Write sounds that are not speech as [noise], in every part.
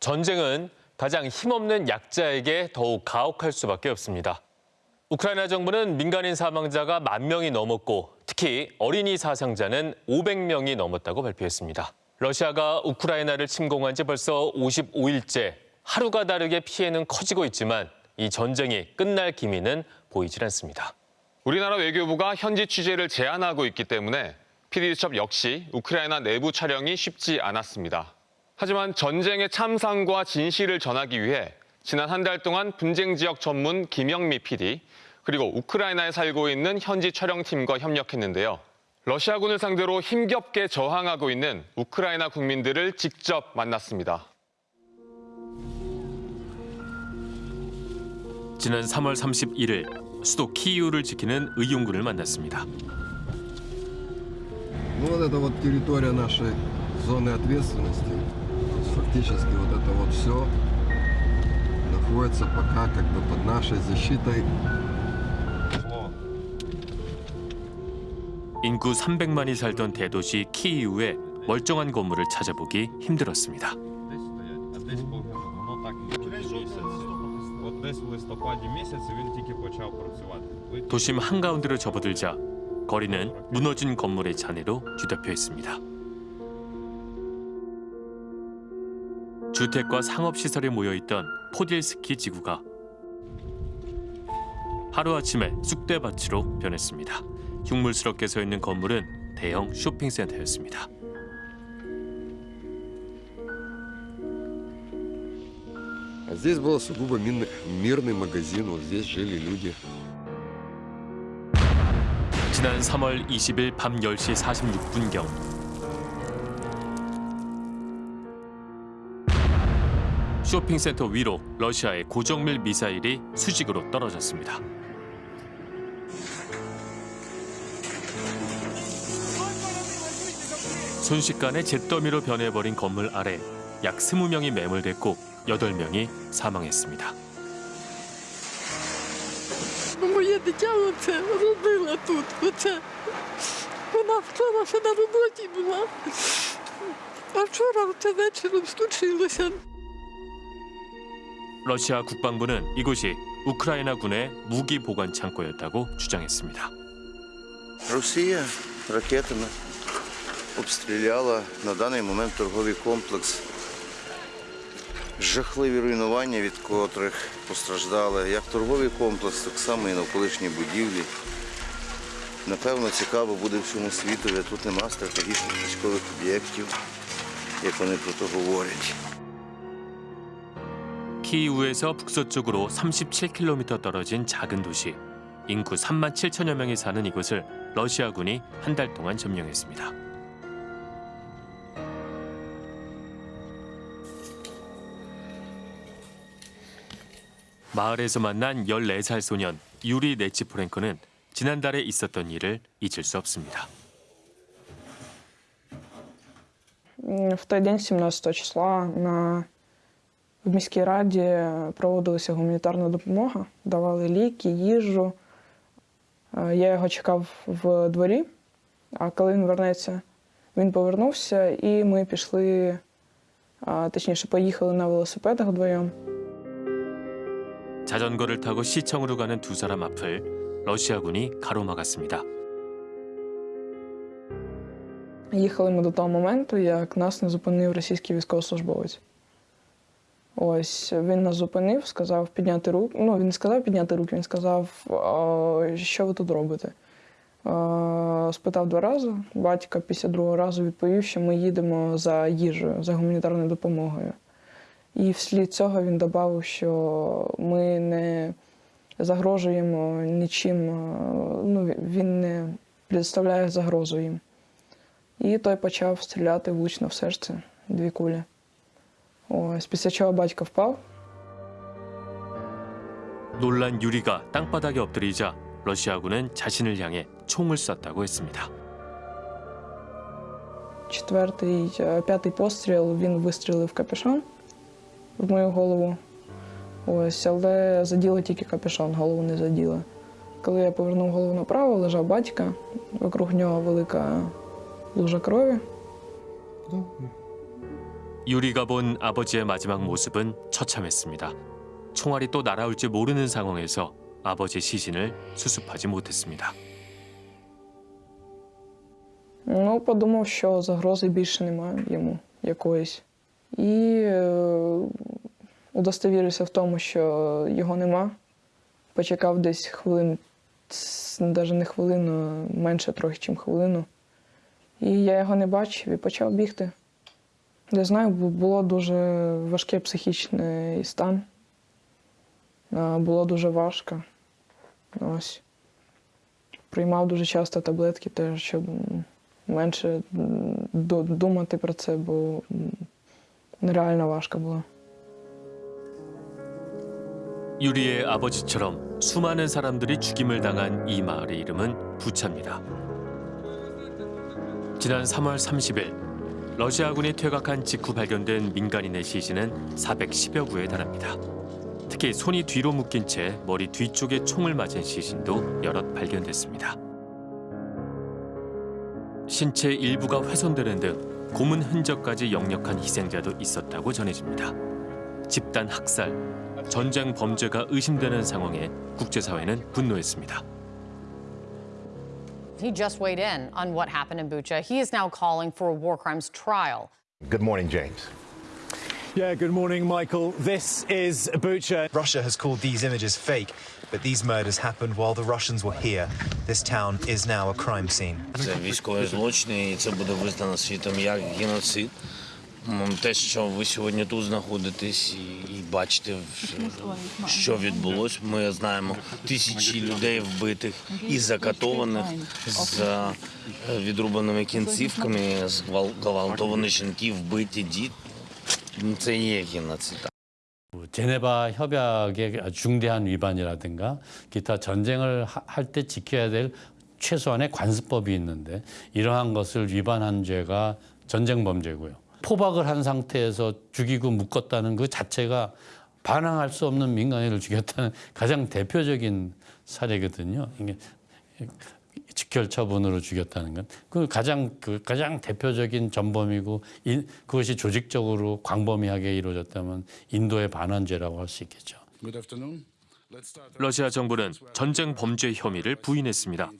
전쟁은 가장 힘없는 약자에게 더욱 가혹할 수밖에 없습니다. 우크라이나 정부는 민간인 사망자가 만 명이 넘었고 특히 어린이 사상자는 500명이 넘었다고 발표했습니다. 러시아가 우크라이나를 침공한 지 벌써 55일째 하루가 다르게 피해는 커지고 있지만 이 전쟁이 끝날 기미는 보이질 않습니다. 우리나라 외교부가 현지 취재를 제한하고 있기 때문에 PD수첩 역시 우크라이나 내부 촬영이 쉽지 않았습니다. 하지만 전쟁의 참상과 진실을 전하기 위해 지난 한 달 동안 분쟁 지역 전문 김영미 PD 그리고 우크라이나에 살고 있는 현지 촬영팀과 협력했는데요. 러시아군을 상대로 힘겹게 저항하고 있는 우크라이나 국민들을 직접 만났습니다. 지난 3월 31일 수도 키이우를 지키는 의용군을 만났습니다. Ну, вот это вот территория нашей зоны ответственности. То есть Фактически вот это вот все находится пока как бы под нашей защитой. 인구 300만이 살던 대도시 키이우의 멀쩡한 건물을 찾아보기 힘들었습니다. Десь стоять, а десь погинуло. Воно так місяць. От десь в листопаді місяці він тільки почав працювати. Ви 도심 한가운데로 접어들자 거리는 무너진 건물의 잔해로 뒤덮여 있습니다. 주택과 상업시설이 모여있던 포딜스키 지구가 하루아침에 쑥대밭으로 변했습니다. 흉물스럽게 서 있는 건물은 대형 쇼핑센터였습니다. А здесь был сугубо мирный, мирный магазин, вот здесь жили люди. 지난 3월 20일 밤 10시 46분경 쇼핑센터 위로 러시아의 고정밀 미사일이 수직으로 떨어졌습니다. 순식간에 잿더미로 변해버린 건물 아래 약 20명이 매몰됐고 8명이 사망했습니다. Моє дитя оце родила тут. Оце. Вона вчора ще на роботі була. А вчора це вечором случилося. 러시아 국방부는 이곳이 우크라이나 군의 무기 보관 창고였다고 주장했습니다. Росія ракетами обстріляла на даний момент торговий комплекс. Жахливі руйнування, від котрих постраждали як торговий комплекс, так само і навколишні будівлі. Напевно, цікаво буде всьому світові. Тут нема стратегічних військових об'єктів, як вони про то говорять. 키이우에서 북서쪽으로 37km 떨어진 작은 도시. 인구 3만 7천여 명이 사는 이곳을 러시아군이 한 달 동안 점령했습니다. 마을에서 만난 14살 소년 유리 네치포렌코는 지난달에 있었던 일을 잊을 수 없습니다. М, В той день, 17 числа, на в міській раді проводилася гуманітарна допомога, давали ліки, їжу. Е, Я його чекав в дворі, а коли він вернеться, він повернувся, і ми пішли, а, точніше, поїхали на велосипедах вдвоєм. 자전거를 타고 시청으로 가는 두 사람 앞을 러시아군이 가로막았습니다. Їхали ми до того моменту, як нас не зупинив російський військовослужбовець. Ось він нас зупинив, сказав підняти руки. Ну, він не сказав підняти руки, він сказав, що ви тут робите. Спитав два рази. Батька після другого разу відповів, що ми їдемо за їжею, за гуманітарною допомогою. І вслід цього він додав, що ми не загрожуємо нічим, ну, він не представляє загрозу їм. І той почав стріляти влучно в серце дві кулі Ось, після чого батько впав. 놀란 유리가 땅바닥에 엎드리자 러시아군은 자신을 향해 총을 쐈다고 했습니다. Четвертий, е, п'ятий постріл він вистрілив в капюшон в мою голову. Ось, але заділо тільки капюшон, голову не заділо. Коли я повернув голову направо, лежав батька, вокруг нього велика лужа крові. 유리가 본 아버지의 마지막 모습은 처참했습니다. 총알이 또 날아올지 모르는 상황에서 아버지 시신을 수습하지 못했습니다. Ну, подумав, що загрози більше немає йому якоїсь. І е, удостовірився в тому, що його нема. Почекав десь хвилин, навіть не хвилину, менше трохи, ніж хвилину. І я його не бачив і почав бігти. Не знаю, бу- було дуже важкий психічний стан. А, Було дуже важко. Ось. Приймав дуже часто таблетки, теж, щоб м, менше м, ду- думати про це, бо м, нереально важко було. 유리의 아버지처럼 수많은 사람들이 죽임을 당한 이 마을의 이름은 부차입니다. 지난 3월 30일 러시아군이 퇴각한 직후 발견된 민간인의 시신은 410여 구에 달합니다. 특히 손이 뒤로 묶인 채 머리 뒤쪽에 총을 맞은 시신도 여럿 발견됐습니다. 신체 일부가 훼손되는 등 고문 흔적까지 역력한 희생자도 있었다고 전해집니다. 집단 학살, 전쟁 범죄가 의심되는 상황에 국제사회는 분노했습니다. He just weighed in on what happened in Bucha. He is now calling for a war crimes trial. Good morning, James. Yeah, good morning, Michael. This is Bucha. Russia has called these images fake, but these murders happened while the Russians were here. This town is now a crime scene. Це військові злочини, і це буде визнано світом як геноцид. М, Те, що ви сьогодні тут знаходитесь і, і бачите, в- що відбулось. Ми знаємо тисячі людей вбитих і закатованих з е, відрубаними кінцівками, зґвалтовані жінки, вбиті діти. Це і є геноцид. 제네바 협약의 아주 중대한 위반이라든가 기타 전쟁을 할 때 지켜야 될 최소한의 관습법이 있는데 이러한 것을 위반한 죄가 전쟁 범죄고요. 포박을 한 상태에서 죽이고 묶었다는 그 자체가 반항할 수 없는 민간인을 죽였다는 가장 대표적인 사례거든요. 이게 직결 처분으로 죽였다는 건 그 가장 그 가장 대표적인 전범이고 인, 그것이 조직적으로 광범위하게 이루어졌다면 인도의 반환죄라고 할 수 있겠죠. 러시아 정부는 전쟁 범죄 혐의를 부인했습니다.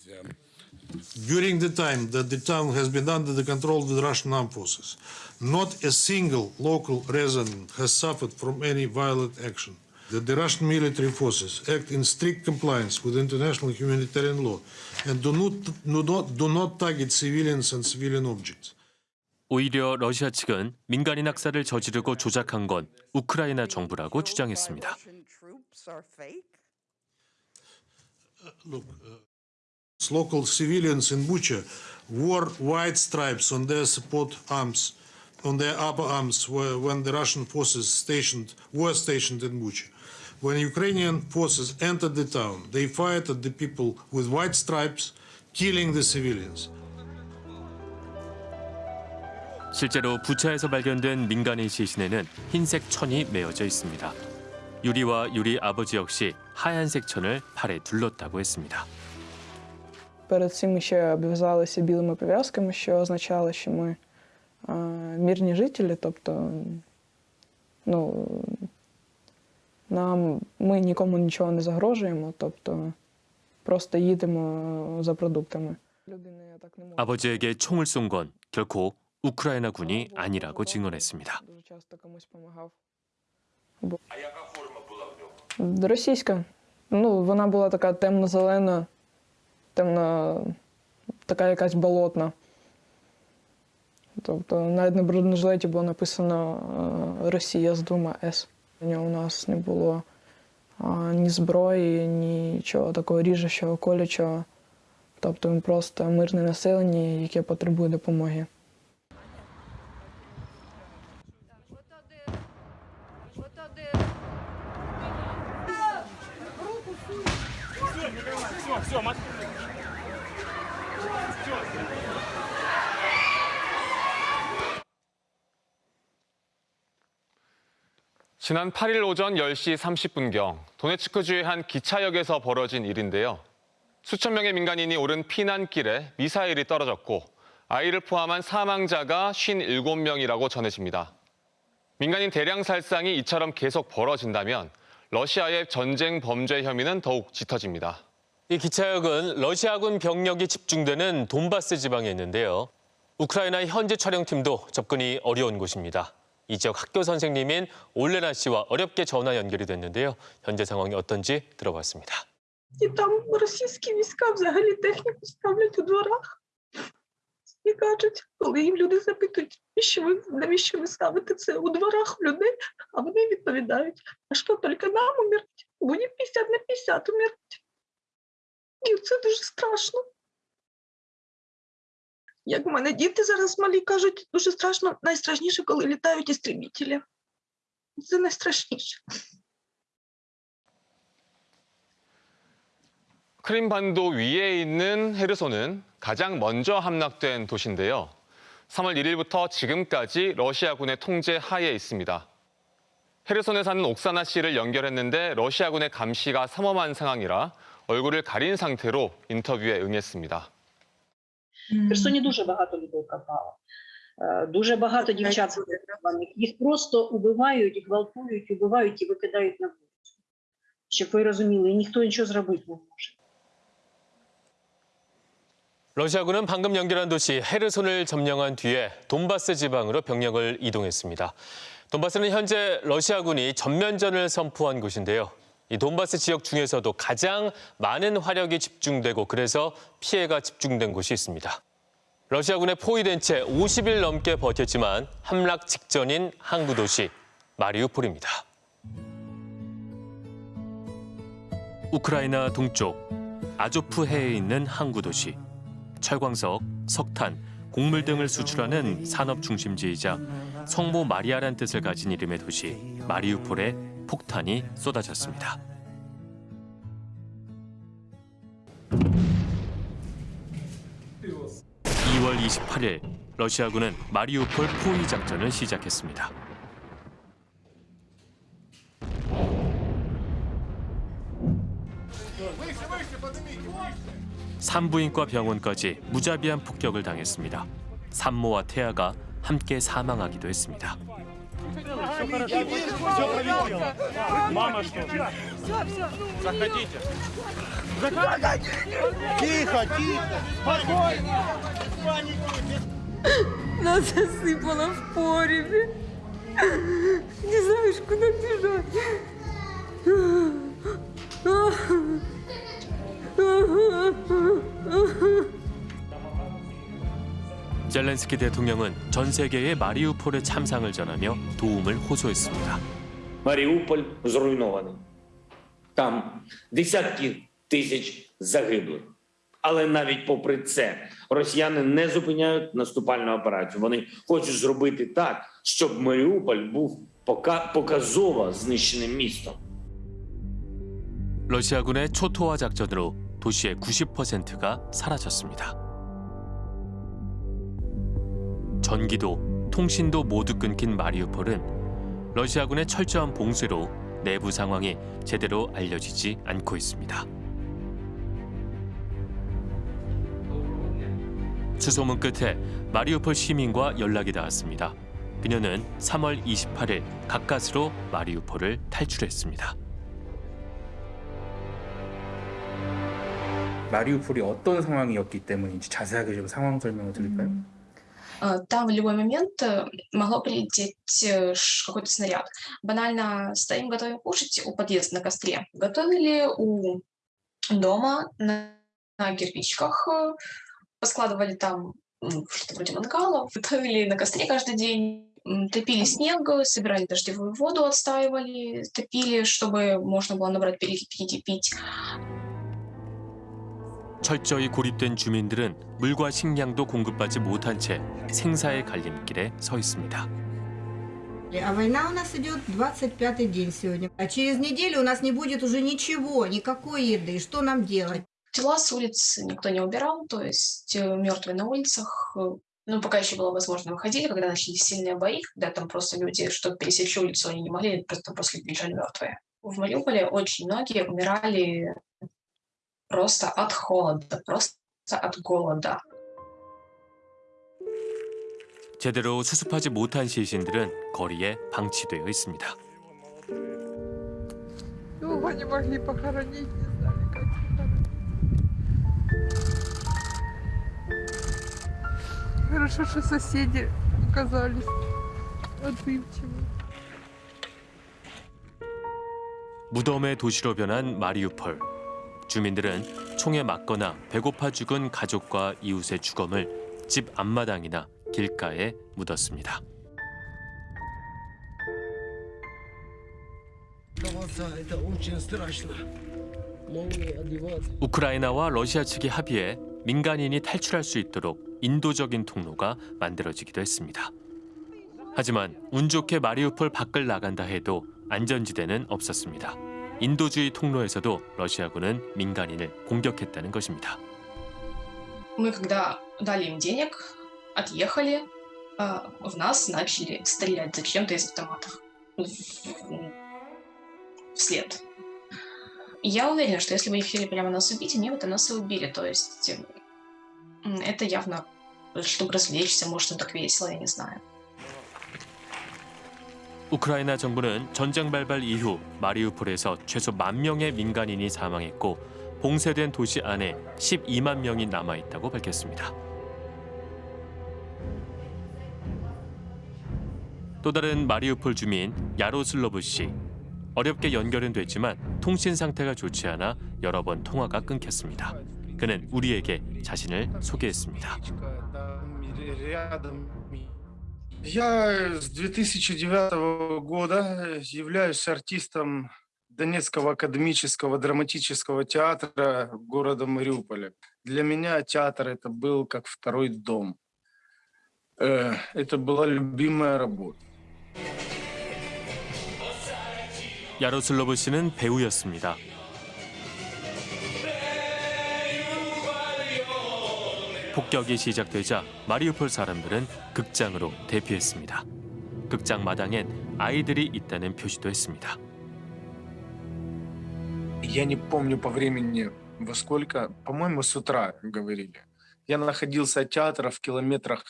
During the time that the town has been under the control of the Russian armed forces, not a single local resident has suffered from any violent action. That the Russian military forces act in strict compliance with international humanitarian law and do not, do not, do not target civilians and civilian objects. 오히려 러시아 측은 민간인 학살을 저지르고 조작한 건 우크라이나 정부라고 주장했습니다. Look, uh, local civilians in Bucha wore white stripes on their support arms, on their upper arms, wh- when the Russian forces stationed were stationed in Bucha. When Ukrainian forces entered the town, they fired at the people with white stripes, killing the civilians. 실제로 부차에서 발견된 민간인 시신에는 흰색 천이 메어져 있습니다. 유리와 유리 아버지 역시 하얀색 천을 팔에 둘렀다고 했습니다. Перед цим ще обв'язалися білими пов'язками, що означало, що ми е, мирні жителі, тобто ну, нам, ми нікому нічого не загрожуємо, тобто просто їдемо за продуктами. Людини так не може. 아버지에게 총을 쏜 건 결코 우크라이나 군이 아니라고 증언했습니다. Дуже часто комусь допомагав. А яка форма була в нього? Російська. Ну, вона була така темно-зелена, темно, така якась болотна. Тобто навіть на бронежилеті було написано е, Росія з двома С. У нас не було ні зброї, нічого такого ріжучого, колючого. Тобто він просто мирне населення, яке потребує допомоги. 지난 8일 오전 10시 30분경 도네츠크주의 한 기차역에서 벌어진 일인데요. 수천 명의 민간인이 오른 피난길에 미사일이 떨어졌고 아이를 포함한 사망자가 57명이라고 전해집니다. 민간인 대량 살상이 이처럼 계속 벌어진다면 러시아의 전쟁 범죄 혐의는 더욱 짙어집니다. 이 기차역은 러시아군 병력이 집중되는 돈바스 지방에 있는데요. 우크라이나 현지 촬영팀도 접근이 어려운 곳입니다. 이 지역 학교 선생님인 올레나 씨와 어렵게 전화 연결이 됐는데요. 현재 상황이 어떤지 들어봤습니다. І там російські війська взагалі техніку ставлять у дворах. І кажуть, коли їм люди запитують, навіщо ви, навіщо ви ставите це у дворах у людей, а вони відповідають, а що тільки нам умерти? Будемо 50 на 50 умерти. І це дуже страшно. Як в мене діти зараз малі кажуть, дуже страшно, найстрашніше, коли літають істребітелі. Це найстрашніше. 크림반도 위에 있는 헤르손은 가장 먼저 함락된 도시인데요. 3월 1일부터 지금까지 러시아군의 통제 하에 있습니다. 헤르손에 사는 옥사나 씨를 연결했는데 러시아군의 감시가 삼엄한 상황이라 얼굴을 가린 상태로 인터뷰에 응했습니다. В Херсоні дуже багато людей пропало. Е, Дуже багато дівчат зареєстрованих. Їх просто убивають, гвалтують, убивають і викидають на вулицю. Щоб ви розуміли, і ніхто нічого зробити не може. 러시아군은 방금 연결한 도시 헤르손을 점령한 뒤에 돈바스 지방으로 병력을 이동했습니다. 돈바스는 현재 러시아군이 전면전을 선포한 곳인데요. 이 돈바스 지역 중에서도 가장 많은 화력이 집중되고 그래서 피해가 집중된 곳이 있습니다. 러시아군에 포위된 채 50일 넘게 버텼지만 함락 직전인 항구 도시 마리우폴입니다. 우크라이나 동쪽 아조프해에 있는 항구 도시. 철광석, 석탄, 곡물 등을 수출하는 산업 중심지이자 성모 마리아란 뜻을 가진 이름의 도시 마리우폴에 폭탄이 쏟아졌습니다. (2월 28일) 러시아군은 마리우폴 포위 작전을 시작했습니다. 산부인과 병원까지 무자비한 폭격을 당했습니다. 산모와 태아가 함께 사망하기도 했습니다. Все хорошо. Все пролетело. Мама что? Все, все. Заходите. Заходите. Тихо, тихо. Спокойно. Нас засыпало в поребе. Не знаешь, куда бежать. 젤렌스키 대통령은 전 세계에 마리우폴의 참상을 전하며 도움을 호소했습니다. Маріуполь зруйнований. Там десятки тисяч загиблих. Але навіть попри це росіяни не зупиняють наступальну операцію. Вони хочуть зробити так, щоб Маріуполь був пока- показово знищеним містом. 러시아군의 초토화 작전으로 도시의 90%가 사라졌습니다. 전기도, 통신도 모두 끊긴 마리우폴은 러시아군의 철저한 봉쇄로 내부 상황이 제대로 알려지지 않고 있습니다. 수소문 끝에 마리우폴 시민과 연락이 닿았습니다. 그녀는 3월 28일 가까스로 마리우폴을 탈출했습니다. 마리우폴이 어떤 상황이었기 때문인지 자세하게 좀 상황 설명을 드릴까요? Э, Там в любой момент э, могло прилететь э, какой-то снаряд. Банально стоим, готовим кушать у подъезда на костре. Готовили у дома на, на кирпичках, э, поскладывали там что-то вроде мангала, [laughs] готовили на костре каждый день, топили снег, собирали дождевую воду, отстаивали, топили, чтобы можно было набрать, перекипятить и пить. 철저히 고립된 주민들은 물과 식량도 공급받지 못한 채 생사의 갈림길에 서 있습니다. А война у нас идет 25-й день сегодня. А через неделю у нас не будет уже ничего, никакой еды. Что нам делать? Тела с улиц никто не убирал, то есть мертвые на улицах. э, Ну, пока еще было возможно, выходили, когда начались сильные бои, когда там просто люди, чтобы пересечь улицу, они не могли, просто просто лежали мертвые. В Мариуполе очень многие умирали просто от холода, просто от голода. 제대로 수습하지 못한 시신들은 거리에 방치되어 있습니다. Его не могли похоронить, не знали, как похоронить. Хорошо, что соседи оказались отзывчивы. 무덤의 도시로 변한 마리우폴. 주민들은 총에 맞거나 배고파 죽은 가족과 이웃의 주검을 집 앞마당이나 길가에 묻었습니다. 우크라이나와 러시아 측이 합의해 민간인이 탈출할 수 있도록 인도적인 통로가 만들어지기도 했습니다. 하지만 운 좋게 마리우폴 밖을 나간다 해도 안전지대는 없었습니다. 인도주의 통로에서도 러시아군은 민간인을 공격했다는 것입니다. Мы, когда дали им денег, отъехали, а, в нас начали стрелять зачем-то из автоматов. В- Вслед. Я уверена, что если бы они хотели прямо нас убить, они бы это нас и убили. То есть м, это явно, чтобы развлечься, может, им так весело, я не знаю. 우크라이나 정부는 전쟁 발발 이후 마리우폴에서 최소 만 명의 민간인이 사망했고 봉쇄된 도시 안에 12만 명이 남아 있다고 밝혔습니다. 또 다른 마리우폴 주민 야로슬로브 씨 어렵게 연결은 됐지만 통신 상태가 좋지 않아 여러 번 통화가 끊겼습니다. 그는 우리에게 자신을 소개했습니다. Я с 2009 года являюсь артистом Донецкого академического драматического театра города Мариуполя. Для меня театр это был как второй дом. Э, Это была любимая работа. 야로슬로브 씨는 배우였습니다. 폭격이 시작되자 마리우폴 사람들은 극장으로 대피했습니다. 극장 마당엔 아이들이 있다는 표시도 했습니다. Я не помню по времени во сколько, по-моему, с утра говорили. Я находился от театра в километрах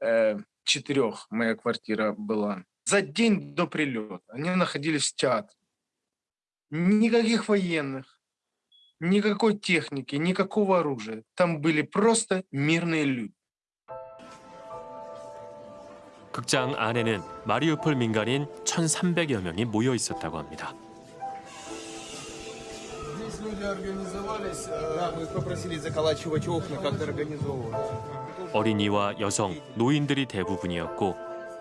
э, четырех, моя квартира была. За день до прилета они находились в театре. Никаких военных, никакой техники, никакого оружия. Там были просто мирные люди. 극장 안에는 마리우폴 민간인 1,300여 명이 모여 있었다고 합니다. Здесь люди организовались. Да, мы попросили заколачивать окна, как-то организовывать. 어린이와 여성, 노인들이 대부분이었고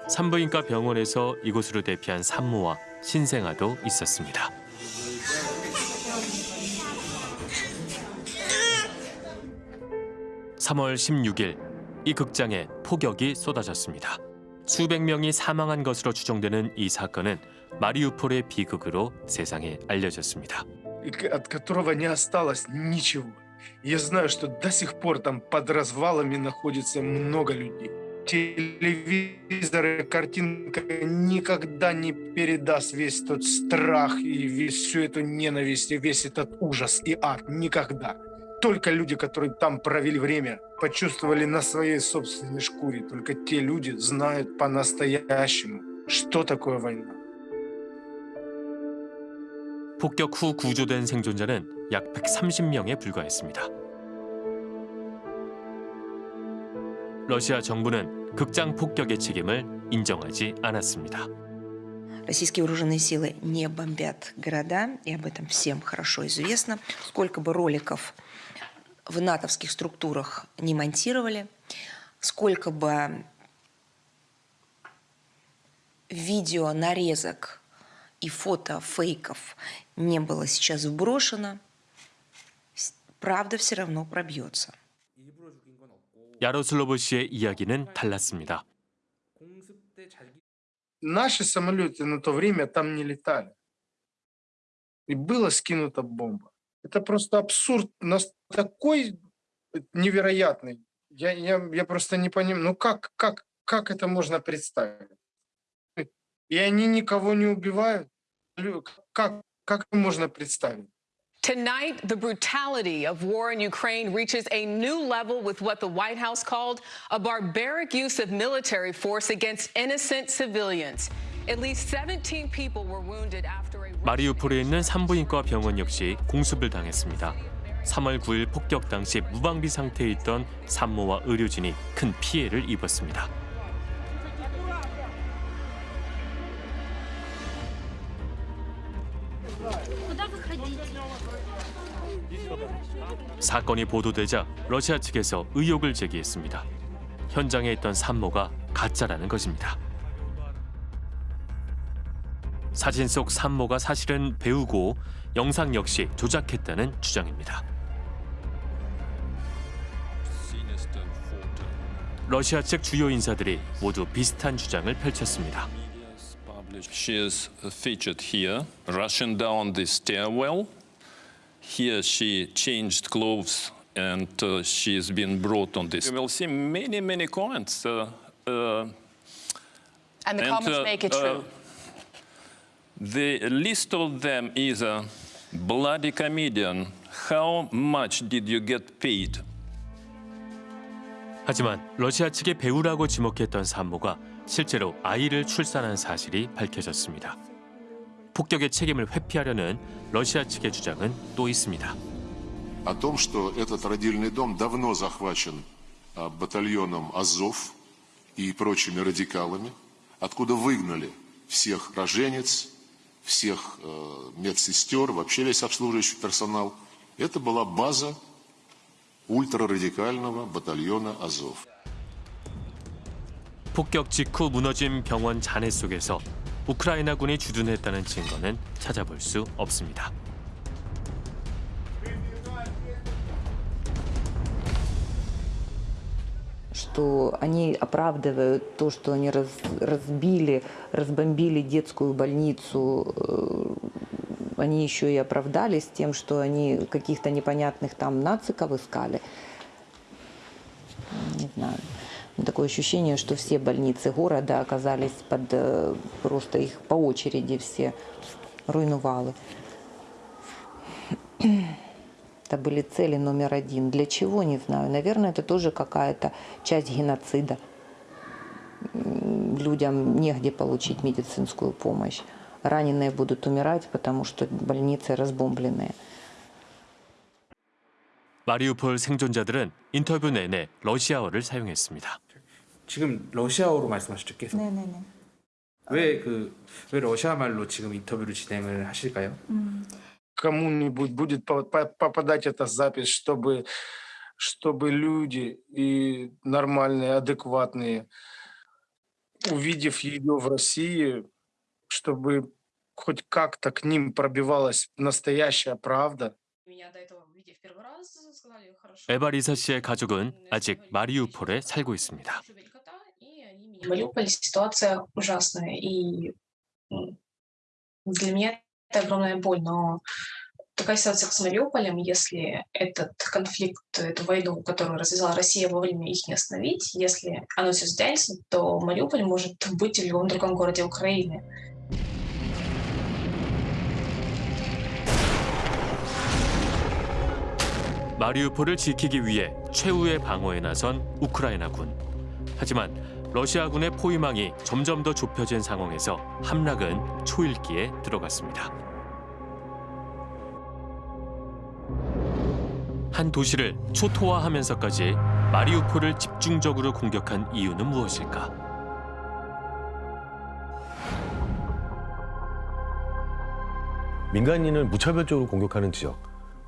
산부인과 병원에서 이곳으로 대피한 산모와 신생아도 있었습니다. (3월 16일) 이 극장에 폭격이 쏟아졌습니다. 수백 명이 사망한 것으로 추정되는 이 사건은 마리우폴의 비극으로 세상에 알려졌습니다. и к- от которого не осталось ничего. Я знаю, что до сих пор там под развалами находится много людей. Телевизоры, картинка никогда не передаст весь тот страх и весь, всю эту ненависть, и весь этот ужас и ад. Никогда. Только люди, которые там провели время, почувствовали на своей собственной шкуре. Только те люди знают по-настоящему, что такое война. 폭격 후 구조된 생존자는 약 130명에 불과했습니다. 러시아 정부는 극장 폭격의 책임을 인정하지 않았습니다. Российские вооруженные силы не бомбят города, и об этом всем хорошо известно. Сколько бы роликов в натовских структурах не монтировали, сколько бы видео, нарезок и фото фейков не было сейчас вброшено, с- правда все равно пробьется. 야로슬로브 씨의 이야기는 달랐습니다. Наши самолеты на то время там не летали. И была скинута бомба. Это просто абсурд нас такой невероятный. Я, я, я просто не понимаю, ну как, как, как это можно представить? И они никого не убивают? Как, как можно представить? Tonight, the brutality of war in Ukraine reaches a new level with what the White House called a barbaric use of military force against innocent civilians. At least 17 people were wounded after a 마리우폴에 있는 산부인과 병원 역시 공습을 당했습니다. 3월 9일 폭격 당시 무방비 상태에 있던 산모와 의료진이 큰 피해를 입었습니다. 사건이 보도되자 러시아 측에서 의혹을 제기했습니다. 현장에 있던 산모가 가짜라는 것입니다. 사진 속 산모가 사실은 배우고 영상 역시 조작했다는 주장입니다. 러시아 측 주요 인사들이 모두 비슷한 주장을 펼쳤습니다. She is featured here, rushing down the stairwell. Here she changed clothes and uh, she has been brought on this. You will see many, many comments. Uh, uh, And the comments uh, make it uh, true. The list of them is a bloody comedian. How much did you get paid? 하지만 러시아 측의 배우라고 지목했던 산모가 실제로 아이를 출산한 사실이 밝혀졌습니다. 폭격의 책임을 회피하려는 러시아 측의 주장은 또 있습니다. о том, что этот родильный дом давно захвачен а, батальоном Азов и прочими радикалами, откуда выгнали всех роженец, всех э, медсестер, вообще весь обслуживающий персонал. Это была база ультрарадикального батальона Азов. 폭격 직후 무너진 병원 잔해 속에서 우크라이나군이 주둔했다는 증거는 찾아볼 수 없습니다. Что они оправдывают то, что они раз- разбили, разбомбили детскую больницу, э, они еще и оправдались тем, что они каких-то непонятных там нациков искали. Не знаю. Такое ощущение, что все больницы города оказались под э, просто их по очереди все руйнували. Это были цели номер один. Для чего, не знаю. Наверное, это тоже какая-то часть геноцида. М, Людям негде получить медицинскую помощь. Раненые будут умирать, потому что больницы разбомбленные. 마리우폴 생존자들은 인터뷰 내내 러시아어를 사용했습니다. 지금 러시아어로 말씀하셨죠, 계속. 네네네. 왜그 왜 러시아 말로 지금 인터뷰를 진행을 하실까요? Кому-нибудь будет по- по- попадать эта запись, чтобы, чтобы люди и нормальные, адекватные, увидев ее в России, чтобы хоть как-то к ним пробивалась настоящая правда. Меня до этого, увидев первый раз, сказали, хорошо. 에바리사 씨의 가족은 아직 마리우폴에 살고 있습니다. В Мариуполе ситуация ужасная, и м, для меня это огромная боль, но такая ситуация с Мариуполем, если этот конфликт, эту войну, которую развязала Россия, вовремя их не остановить, если оно все затянется, то Мариуполь может быть в любом другом городе Украины. 마리우폴을 지키기 위해 최후의 방어에 나선 우크라이나군. 하지만 러시아군의 포위망이 점점 더 좁혀진 상황에서 함락은 초읽기에 들어갔습니다. 한 도시를 초토화하면서까지 마리우폴을 집중적으로 공격한 이유는 무엇일까? 민간인을 무차별적으로 공격하는 지역,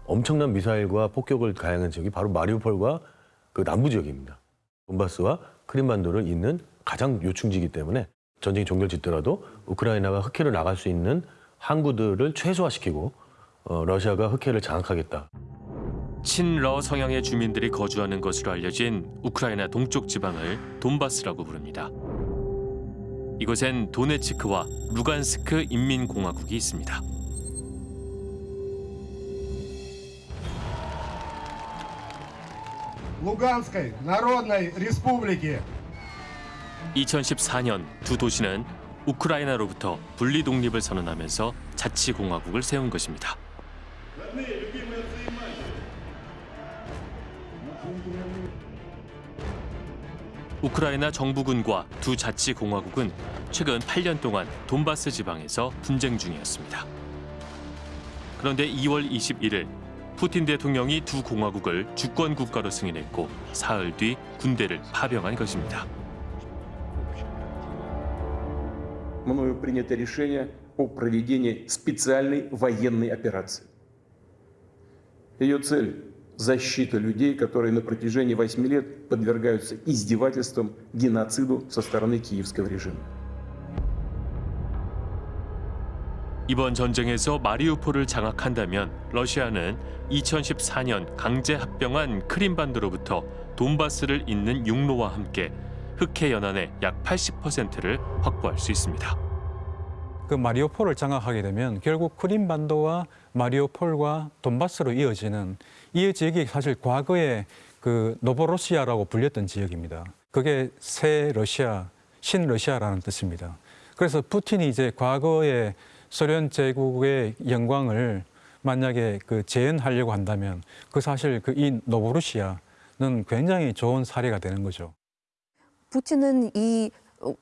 엄청난 미사일과 폭격을 가행한 지역이 바로 마리우폴과 그 남부 지역입니다. 돈바스와 크림반도를 잇는 가장 요충지이기 때문에 전쟁이 종결짓더라도 우크라이나가 흑해를 나갈 수 있는 항구들을 최소화시키고 어, 러시아가 흑해를 장악하겠다. 친러 성향의 주민들이 거주하는 것으로 알려진 우크라이나 동쪽 지방을 돈바스라고 부릅니다. 이곳엔 도네츠크와 루간스크 인민공화국이 있습니다. Луганской Народной Республики. 2014년 두 도시는 우크라이나로부터 분리 독립을 선언하면서 자치공화국을 세운 것입니다. 우크라이나 정부군과 두 자치공화국은 최근 8년 동안 돈바스 지방에서 분쟁 중이었습니다. 그런데 2월 21일 푸틴 대통령이 두 공화국을 주권 국가로 승인했고 사흘 뒤 군대를 파병한 것입니다. мною принято решение о проведении специальной военной операции. Ее цель – защита людей, которые на протяжении восьми лет подвергаются издевательствам, геноциду со стороны киевского режима. 이번 전쟁에서 마리우폴을 장악한다면 러시아는 2014년 강제 합병한 크림반도로부터 돈바스를 잇는 육로와 함께 흑해 연안의 약 80%를 확보할 수 있습니다. 그 마리오폴을 장악하게 되면 결국 크림반도와 마리오폴과 돈바스로 이어지는 이 지역이 사실 과거에 그 노보로시아라고 불렸던 지역입니다. 그게 새 러시아, 신러시아라는 뜻입니다. 그래서 푸틴이 이제 과거에 소련 제국의 영광을 만약에 그 재현하려고 한다면 그 사실 그 이 노보루시아는 굉장히 좋은 사례가 되는 거죠. 푸틴은 이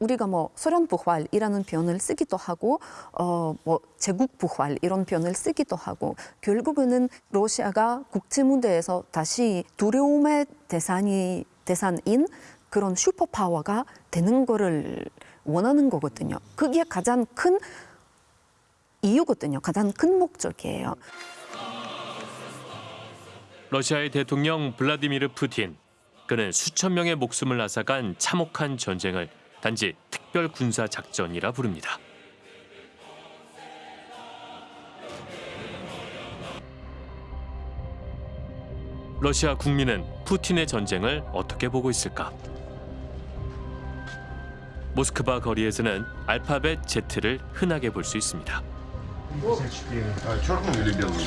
우리가 뭐 소련 부활이라는 표현을 쓰기도 하고 어 뭐 제국 부활 이런 표현을 쓰기도 하고 결국에는 러시아가 국제 무대에서 다시 두려움의 대상이 대상인 그런 슈퍼 파워가 되는 거를 원하는 거거든요. 그게 가장 큰 이유거든요. 가장 큰 목적이에요. 러시아의 대통령 블라디미르 푸틴. 그는 수천 명의 목숨을 앗아간 참혹한 전쟁을 단지 특별 군사 작전이라 부릅니다. 러시아 국민은 푸틴의 전쟁을 어떻게 보고 있을까? 모스크바 거리에서는 알파벳 Z를 흔하게 볼 수 있습니다. А черную или белую?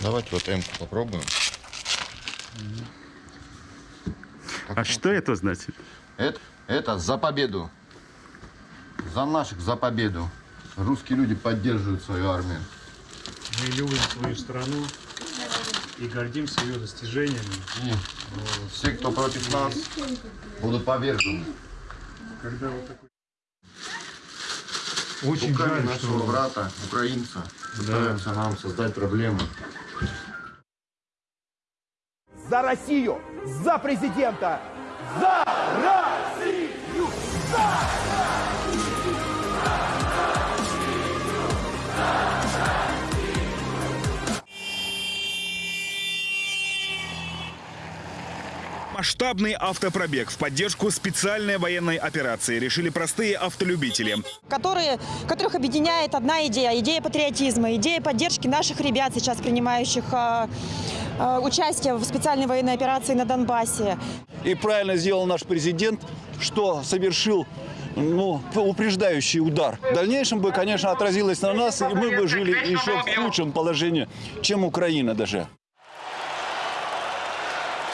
Давайте вот М попробуем. А что это значит? Это, это за победу. За наших, за победу. Русские люди поддерживают свою армию. Мы любим свою страну и гордимся ее достижениями. И все, кто против нас, будут повержены. Когда вот такой... Очень Руками жаль, нашего что- брата, украинца, пытаются нам создать проблемы. За Россию! За президента! За Россию! Масштабный автопробег в поддержку специальной военной операции решили простые автолюбители. которые, которых объединяет одна идея, идея патриотизма, идея поддержки наших ребят, сейчас принимающих э, э, участие в специальной военной операции на Донбассе. И правильно сделал наш президент, что совершил ну, упреждающий удар. В дальнейшем бы, конечно, отразилось на нас, и мы бы жили еще в худшем положении, чем Украина даже.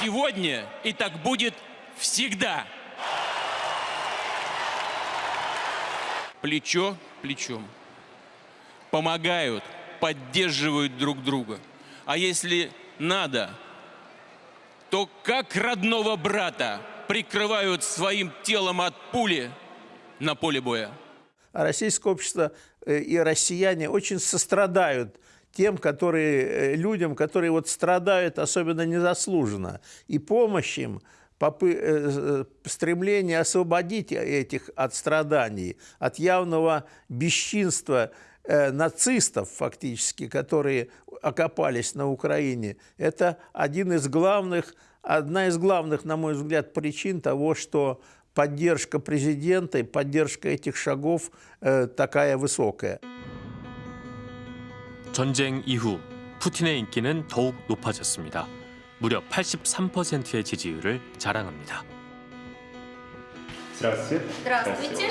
Сегодня и так будет всегда. Плечо плечом. Помогают, поддерживают друг друга. А если надо, то как родного брата прикрывают своим телом от пули на поле боя. А российское общество э, и россияне очень сострадают тем, которые, э, людям, которые вот страдают особенно незаслуженно. И помощь им, попы- э, э, стремление освободить этих от страданий, от явного бесчинства э, нацистов фактически, которые окопались на Украине, это один из главных, одна из главных, на мой взгляд, причин того, что поддержка президента и поддержка этих шагов э, такая высокая. 전쟁 이후 푸틴의 인기는 더욱 높아졌습니다. 무려 83%의 지지율을 자랑합니다. Здравствуйте. Здравствуйте.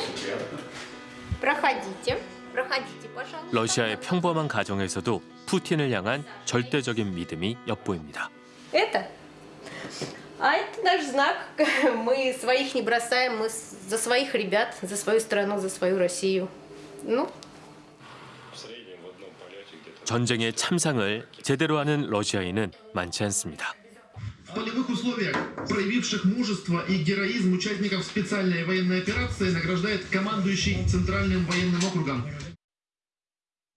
Проходите. Проходите, пожалуйста. 러시아의 평범한 가정에서도 푸틴을 향한 절대적인 믿음이 엿보입니다. Это? А это наш знак. Мы своих не бросаем, мы с- за своих ребят, за свою страну, за свою Россию. Ну, 전쟁의 참상을 제대로 하는 러시아인은 많지 않습니다. В полевых условиях проявивших мужество и героизм участников специальной военной операции награждает командующий Центральным военным округом.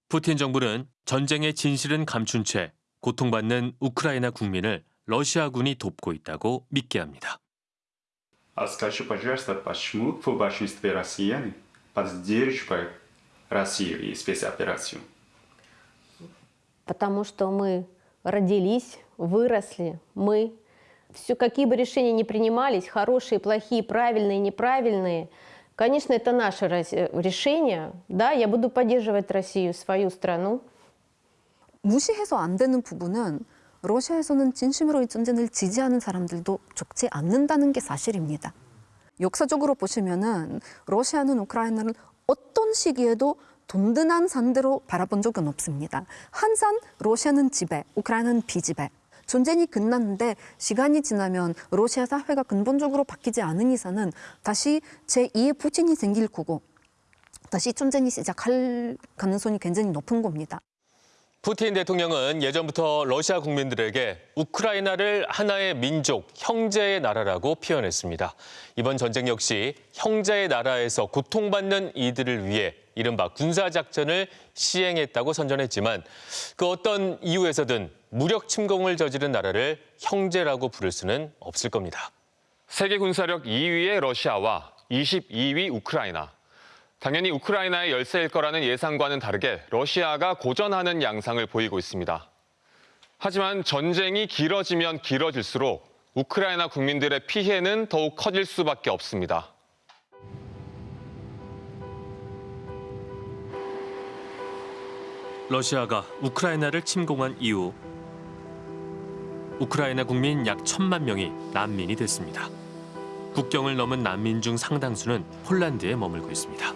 푸틴 정부는 전쟁의 진실은 감춘 채 고통받는 우크라이나 국민을 러시아군이 돕고 있다고 믿게 합니다. А скажи, пожалуйста, почему в большинстве россиян поддерживают Россию и спецоперацию? Потому что мы родились, выросли, мы все, какие бы решения ни принимались, хорошие, плохие, правильные, неправильные, конечно, это наше раз- э, решение. Да, я буду поддерживать Россию, свою страну. 무시해서 안 되는 부분은 러시아에서는 진심으로 이 전쟁을 지지하는 사람들도 적지 않는다는 게 사실입니다. 역사적으로 보시면은 러시아는 우크라이나를 어떤 시기에도 돈든한 산대로 바라본 적은 없습니다. 항상 러시아는 지배, 우크라이나는 비지배. 전쟁이 끝났는데 시간이 지나면 러시아 사회가 근본적으로 바뀌지 않은 이상은 다시 제2의 푸틴이 생길 거고 다시 전쟁이 시작할 가능성이 굉장히 높은 겁니다. 푸틴 대통령은 예전부터 러시아 국민들에게 우크라이나를 하나의 민족, 형제의 나라라고 표현했습니다. 이번 전쟁 역시 형제의 나라에서 고통받는 이들을 위해 이른바 군사작전을 시행했다고 선전했지만 그 어떤 이유에서든 무력 침공을 저지른 나라를 형제라고 부를 수는 없을 겁니다. 세계 군사력 2위의 러시아와 22위 우크라이나. 당연히 우크라이나의 열세일 거라는 예상과는 다르게 러시아가 고전하는 양상을 보이고 있습니다. 하지만 전쟁이 길어지면 길어질수록 우크라이나 국민들의 피해는 더욱 커질 수밖에 없습니다. 러시아가 우크라이나를 침공한 이후 우크라이나 국민 약 천만 명이 난민이 됐습니다. 국경을 넘은 난민 중 상당수는 폴란드에 머물고 있습니다.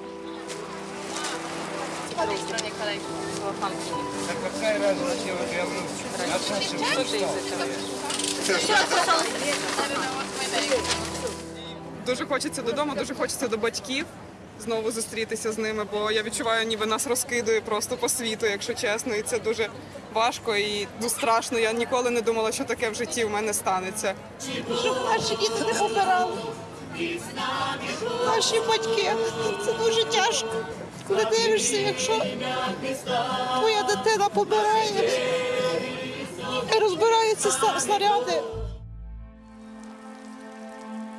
Знову зустрітися з ними, бо я відчуваю, ніби нас розкидує просто по світу, якщо чесно, і це дуже важко і ну, страшно. Я ніколи не думала, що таке в житті в мене станеться. Щоб наші діти не помирали. Наші батьки. Це дуже тяжко. Коли дивишся, якщо твоя дитина помирає і розбираються снаряди.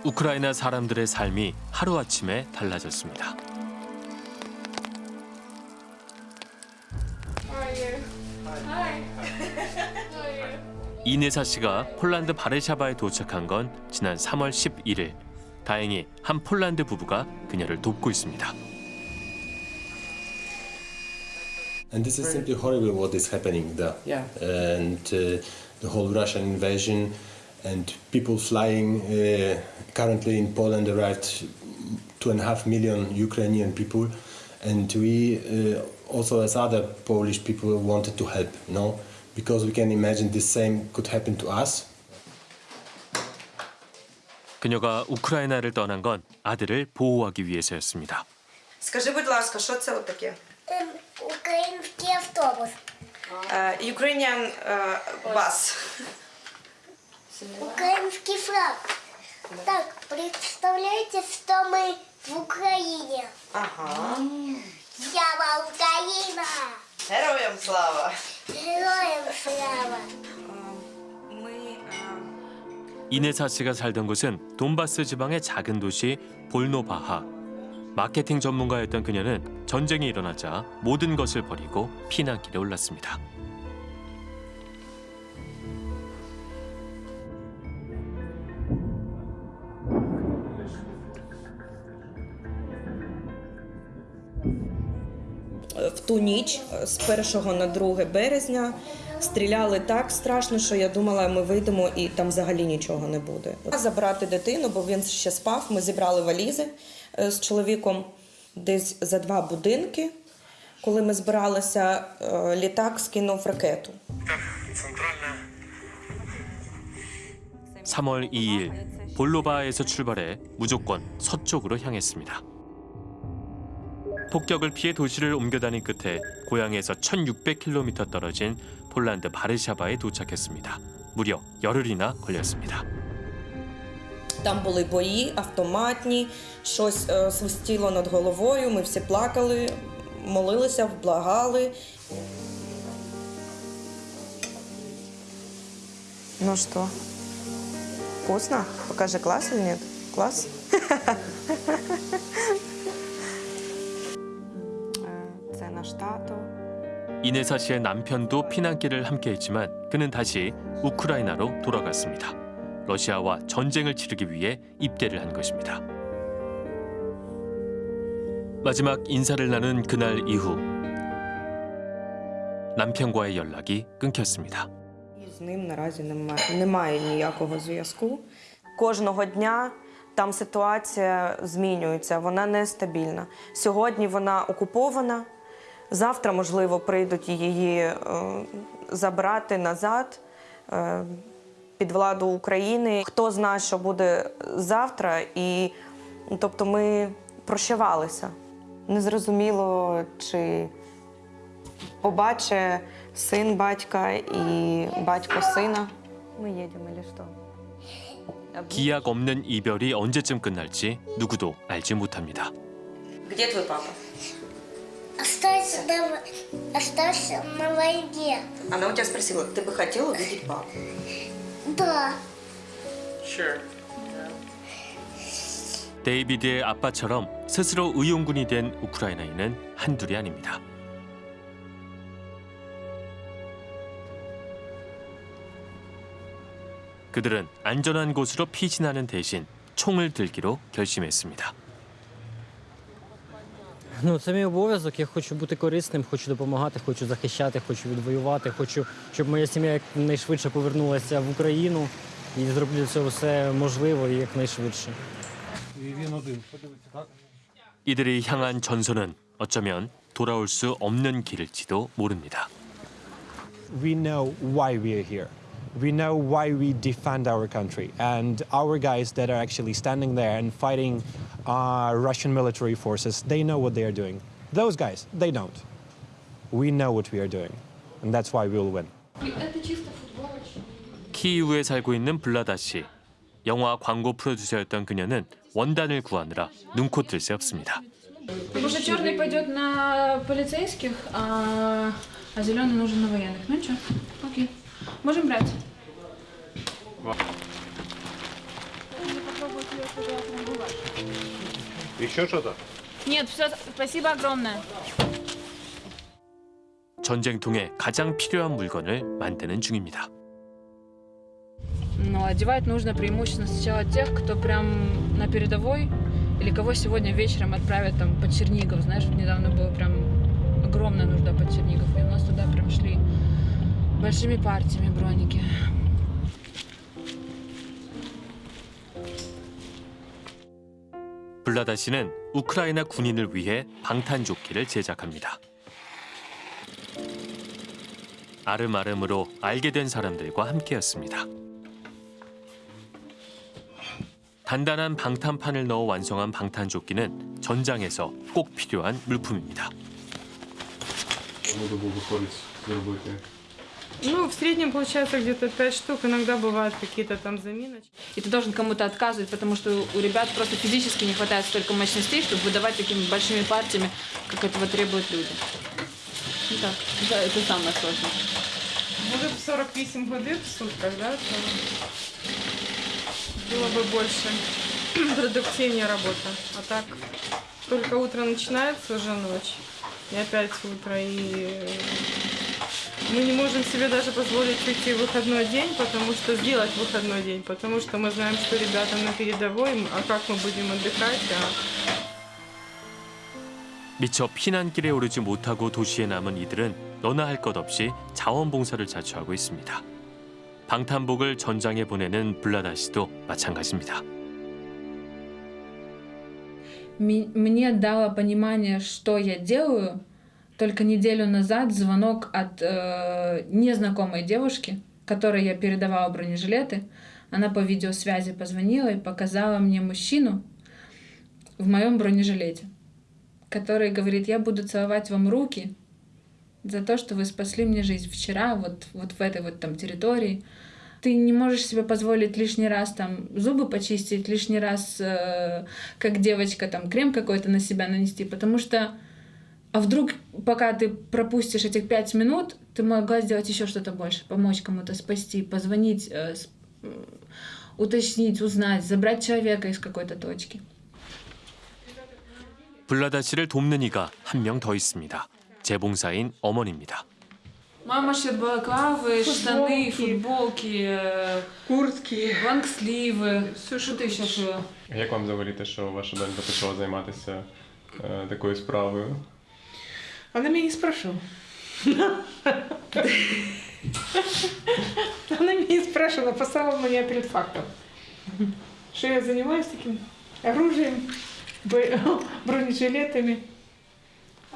우크라이나 사람들의 삶이 하루아침에 달라졌습니다. 이네사 씨가 폴란드 바르샤바에 도착한 건 지난 3월 11일. 다행히 한 폴란드 부부가 그녀를 돕고 있습니다. And this is simply horrible what is happening there. Yeah. And uh, the whole Russian invasion and people flying. Uh, currently in Poland arrived two and a half million Ukrainian people. And we uh, also as other Polish people wanted to help, no? Because we can imagine the same could happen to us. 그녀가 우크라이나를 떠난 건 아들을 보호하기 위해서였습니다. Скажи, будь ласка, що це таке? Український автобус. Ukrainian bus. Украинский флаг. Так, представляете, что мы в Украине. Ага. Слава Украина! Героям слава! Героям слава! 이네사 씨가 살던 곳은 돈바스 지방의 작은 도시 볼노바하. 마케팅 전문가였던 그녀는 전쟁이 일어나자 모든 것을 버리고 피난길에 올랐습니다. ту ніч з 1 на 2 березня стріляли так страшно, що я думала, ми вийдемо і там взагалі нічого не буде. Забрати дитину, бо він ще спав. Ми зібрали валізи е, з чоловіком десь за два будинки. Коли ми збиралися, е, літак скинув ракету. 3월 2일 볼로바에서 출발해 무조건 서쪽으로 향했습니다. 폭격을 피해 도시를 옮겨 다닌 끝에 고향에서 1,600km 떨어진 폴란드 바르샤바에 도착했습니다. 무려 열흘이나 걸렸습니다. Там були бої, автоматні, щось е, свистіло над головою. Ми всі плакали, молилися, вблагали. Ну что, вкусно? Покажи класс или нет? Класс? 이네사 씨의 남편도 피난길을 함께했지만 그는 다시 우크라이나로 돌아갔습니다. 러시아와 전쟁을 치르기 위해 입대를 한 것입니다. 마지막 인사를 나눈 그날 이후 남편과의 연락이 끊겼습니다. З ним наразі немає, немає ніякого зв'язку. Кожного дня там ситуація змінюється, вона нестабільна. Сьогодні вона окупована. Завтра, можливо, прийдуть її е, забрати назад е, під владу України. Хто знає, що буде завтра, і ну, тобто ми прощавалися. Незрозуміло, чи побачить син батька і батько сина. Ми їдемо, чи що? 기약 없는 이별이 언제쯤 끝날지 누구도 알지 못합니다. Где твой папа? Остался на, в- остался на войне. Она у тебя спросила, ты бы хотела увидеть папу? Да. Sure. 데이비드의 아빠처럼 스스로 의용군이 된 우크라이나인은 한둘이 아닙니다. 그들은 안전한 곳으로 피신하는 대신 총을 들기로 결심했습니다. Ну, це мій обов'язок. Я хочу бути корисним, хочу допомагати, хочу захищати, хочу відвоювати, хочу, щоб моя сім'я якнайшвидше повернулася в Україну і зроблю для цього все можливе і якнайшвидше. І він один. Подивіться, так? 이들이 향한 전선은 어쩌면 돌아올 수 없는 길일지도 모릅니다. we know why we are here. We know why we defend our country. And our guys that are actually standing there and fighting uh, Russian military forces, they know what they are doing. Those guys, they don't. We know what we are doing. And that's why we will win. 키이우에 살고 있는 블라다 씨. 영화 광고 프로듀서였던 그녀는 원단을 구하느라 눈코 뜰 새 없습니다. Потому что черный пойдет на полицейских, а, а зеленый нужен на военных. Ну ничего, окей. Можем брать. Еще что-то? Нет, все, спасибо огромное. 전쟁통에 가장 필요한 물건을 만드는 중입니다. Но одевать нужно преимущественно сначала тех, кто прям на передовой, или кого сегодня вечером отправят там под Чернигов. Знаешь, вот недавно было прям огромная нужда под Чернигов, и у нас туда прям шли большими партиями броники. 블라다 씨는 우크라이나 군인을 위해 방탄조끼를 제작합니다. 아름아름으로 알게 된 사람들과 함께였습니다. 단단한 방탄판을 넣어 완성한 방탄조끼는 전장에서 꼭 필요한 물품입니다. Ну, в среднем получается где-то 5 штук, иногда бывают какие-то там заминочки. И ты должен кому-то отказывать, потому что у ребят просто физически не хватает столько мощностей, чтобы выдавать такими большими партиями, как этого требуют люди. Ну так, это, это самое сложное. Может, 48 годин в сутках, да? то Было бы больше [clears throat] продуктивнее работа. А так, только утро начинается, уже ночь. И опять утро. И мы не можем себе даже позволить уйти в выходной день, потому что сделать выходной день, потому что мы знаем, что ребята на передовой, а как мы будем отдыхать, а 미처 피난길에 오르지 못하고 도시에 남은 이들은 너나 할 것 없이 자원봉사를 자처하고 있습니다. 방탄복을 전장에 보내는 블라다 씨도 마찬가지입니다. Ми- Мне дало понимание, что я делаю, только неделю назад звонок от э, незнакомой девушки, которой я передавала бронежилеты. Она по видеосвязи позвонила и показала мне мужчину в моем бронежилете, который говорит, я буду целовать вам руки за то, что вы спасли мне жизнь вчера, вот, вот в этой вот там территории. Ты не можешь себе позволить лишний раз там зубы почистить, лишний раз, э, как девочка, там крем какой-то на себя нанести, потому что а вдруг, пока ты пропустишь этих пять минут, ты могла сделать еще что-то больше, помочь кому-то, спасти, позвонить, э, с- м, уточнить, узнать, забрать человека из какой-то точки. 블라다 씨를 돕는 이가 한 명 더 있습니다. 재봉사인 어머니입니다. Мама шьет балаклавы, штаны, футболки, куртки, лонгсливы. Что ты еще шила? Як вам взагалі те, що ваша донька почала займатися е, такою справою? Она меня не спрашивала. Она меня не спрашивала, поставила меня перед фактом. Что я занимаюсь таким оружием, бо- бронежилетами.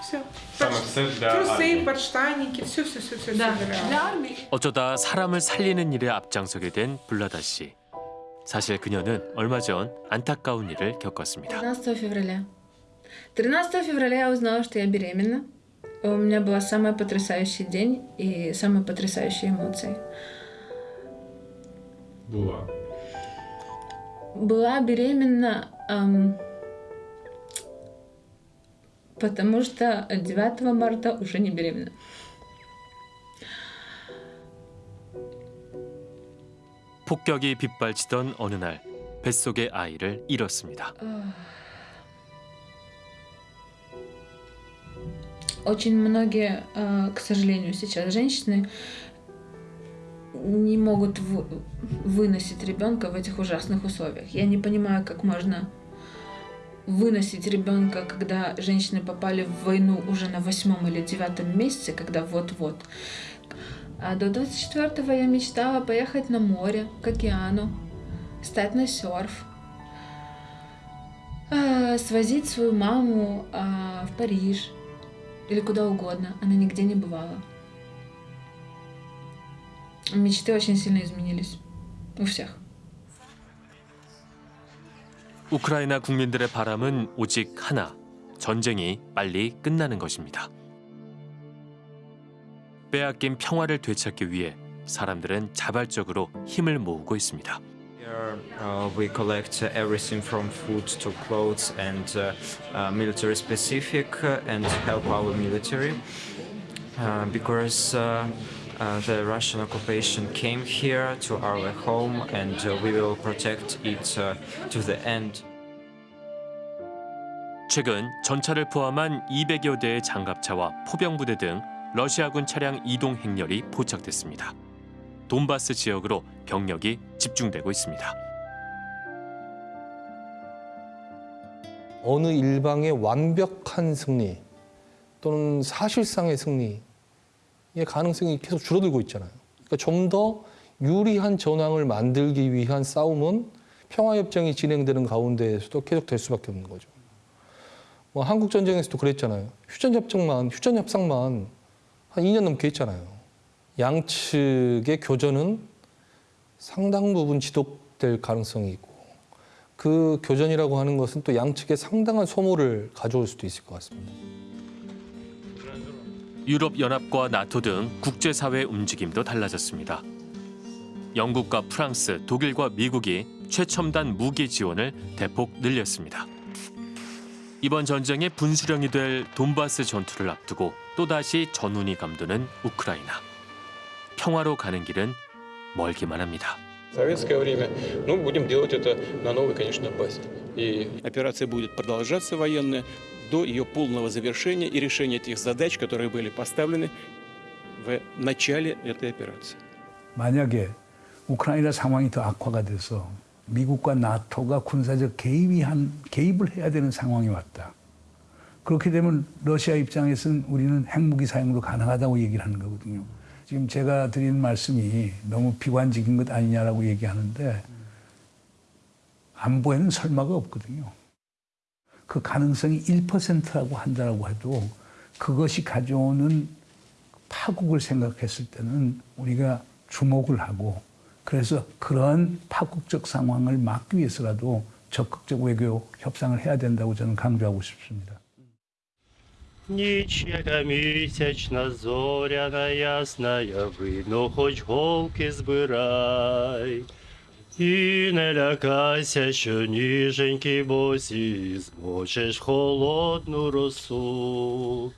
Все. Саме все для Трусы, армії. подштанники, все, все, все, все. Да, для для армии. 어쩌다 사람을 살리는 일에 앞장서게 된 블라다 씨. 사실 그녀는 얼마 전 안타까운 일을 겪었습니다. 13 февраля. 13 февраля я узнала, что я беременна. У меня был самый потрясающий день и самые потрясающие эмоции. Була. Была беременна, ам, потому что 9 марта уже не беременна. 폭격이 빗발치던 어느 날 뱃속의 아이를 잃었습니다. Очень многие, э, к сожалению, сейчас женщины не могут вы- выносить ребенка в этих ужасных условиях. Я не понимаю, как можно выносить ребенка, когда женщины попали в войну уже на восьмом или девятом месяце, когда вот-вот. А до 24-го я мечтала поехать на море, к океану, стать на серф, а, свозить свою маму а, в Париж или куда угодно. Она нигде не бывала. Мечты очень сильно изменились. У всех. 우크라이나 국민들의 바람은 오직 하나. 전쟁이 빨리 끝나는 것입니다. 빼앗긴 평화를 되찾기 위해 사람들은 자발적으로 힘을 모으고 있습니다. Here uh, we collect uh, everything from food to clothes and uh, uh, military specific uh, and help our military uh, because uh, uh, the Russian occupation came here to our home and uh, we will protect it uh, to the end. 최근 전차를 포함한 200여 대의 장갑차와 포병부대 등 러시아군 차량 이동 행렬이 포착됐습니다. 돈바스 지역으로 병력이 집중되고 있습니다. 어느 일방의 완벽한 승리 또는 사실상의 승리의 가능성이 계속 줄어들고 있잖아요. 그러니까 좀 더 유리한 전황을 만들기 위한 싸움은 평화협정이 진행되는 가운데에서도 계속 될 수밖에 없는 거죠. 뭐 한국 전쟁에서도 그랬잖아요. 휴전 협정만 휴전 협상만 한 2년 넘게 했잖아요. 양측의 교전은 상당 부분 지속될 가능성이 있고 그 교전이라고 하는 것은 또 양측에 상당한 소모를 가져올 수도 있을 것 같습니다. 유럽 연합과 나토 등 국제사회 움직임도 달라졌습니다. 영국과 프랑스, 독일과 미국이 최첨단 무기 지원을 대폭 늘렸습니다. 이번 전쟁의 분수령이 될 돈바스 전투를 앞두고 또다시 전운이 감도는 우크라이나. 평화로 가는 길은 멀기만 합니다. В советское время, ну, будем делать это на новой, конечно, базе. И операция будет продолжаться военная до ее полного завершения и решения тех задач, которые были поставлены в начале этой операции. 만약에 우크라이나 상황이 더 악화가 돼서 미국과 나토가 군사적 개입이 한 개입을 해야 되는 상황이 왔다. 그렇게 되면 러시아 입장에서는 우리는 핵무기 사용도 가능하다고 얘기를 하는 거거든요. 지금 제가 드리는 말씀이 너무 비관적인 것 아니냐라고 얘기하는데 안보에는 설마가 없거든요. 그 가능성이 1%라고 한다라고 해도 그것이 가져오는 파국을 생각했을 때는 우리가 주목을 하고 그래서 그런 파국적 상황을 막기 위해서라도 적극적 외교 협상을 해야 된다고 저는 강조하고 싶습니다. Ніч, яка місячна, зоряна ясна, видно, хоч голки збирай. І не лякайся, що ніженькі босі, змочиш холодну росу.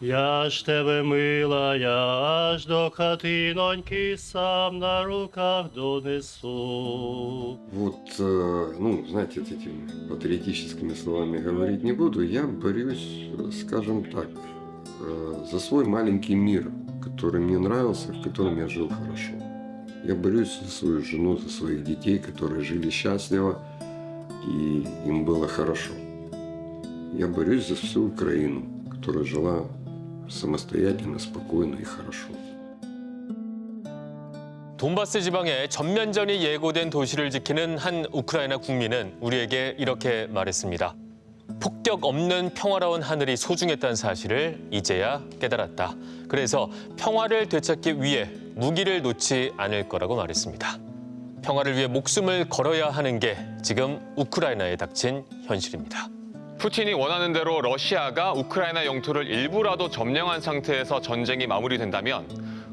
Я ж тебе мила, я аж до хатиноньки сам на руках донесу. Вот, э, ну, знаете, этими патриотическими словами говорить не буду. Я борюсь, скажем так, э, за свой маленький мир, который мне нравился, в котором я жил хорошо. Я борюсь за свою жену, за своих детей, которые жили счастливо и им было хорошо. Я борюсь за всю Украину, которая жила самостоятельно, спокойно и хорошо. 돈바스 지방에 전면전이 예고된 도시를 지키는 한 우크라이나 국민은 우리에게 이렇게 말했습니다. 폭격 없는 평화로운 하늘이 소중했다는 사실을 이제야 깨달았다. 그래서 평화를 되찾기 위해 무기를 놓지 않을 거라고 말했습니다. 평화를 위해 목숨을 걸어야 하는 게 지금 우크라이나에 닥친 현실입니다. 푸틴이 원하는 대로 러시아가 우크라이나 영토를 일부라도 점령한 상태에서 전쟁이 마무리된다면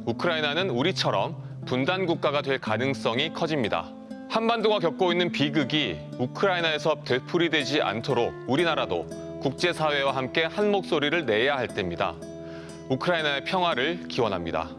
우크라이나는 우리처럼 분단 국가가 될 가능성이 커집니다. 한반도가 겪고 있는 비극이 우크라이나에서 되풀이되지 않도록 우리나라도 국제사회와 함께 한 목소리를 내야 할 때입니다. 우크라이나의 평화를 기원합니다.